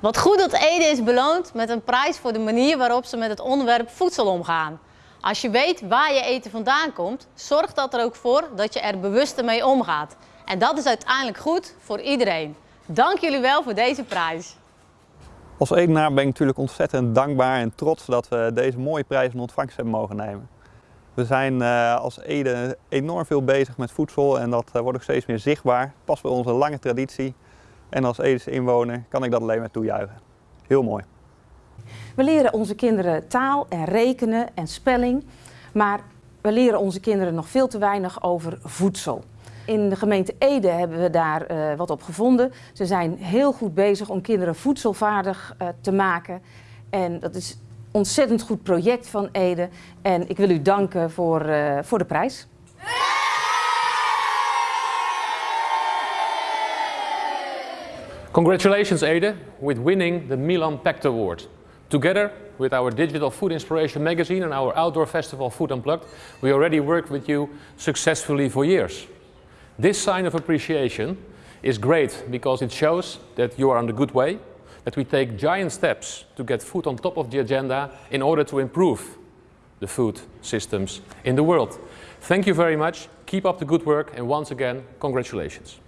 Wat goed dat Ede is beloond met een prijs voor de manier waarop ze met het onderwerp voedsel omgaan. Als je weet waar je eten vandaan komt, zorgt dat er ook voor dat je er bewuster mee omgaat. En dat is uiteindelijk goed voor iedereen. Dank jullie wel voor deze prijs. Als Edenaar ben ik natuurlijk ontzettend dankbaar en trots dat we deze mooie prijs in ontvangst hebben mogen nemen. We zijn uh, als Ede enorm veel bezig met voedsel en dat uh, wordt ook steeds meer zichtbaar. Past bij onze lange traditie. En als Edese inwoner kan ik dat alleen maar toejuichen. Heel mooi. We leren onze kinderen taal en rekenen en spelling, maar we leren onze kinderen nog veel te weinig over voedsel. In de gemeente Ede hebben we daar uh, wat op gevonden. Ze zijn heel goed bezig om kinderen voedselvaardig uh, te maken. En dat is een ontzettend goed project van Ede. En ik wil u danken voor, uh, voor de prijs. Congratulations Ede with winning the Milan Pact Award. Together with our digital food inspiration magazine and our outdoor festival Food Unplugged, we already worked with you successfully for years. This sign of appreciation is great because it shows that you are on the good way, that we take giant steps to get food on top of the agenda in order to improve the food systems in the world. Thank you very much, keep up the good work and once again, congratulations.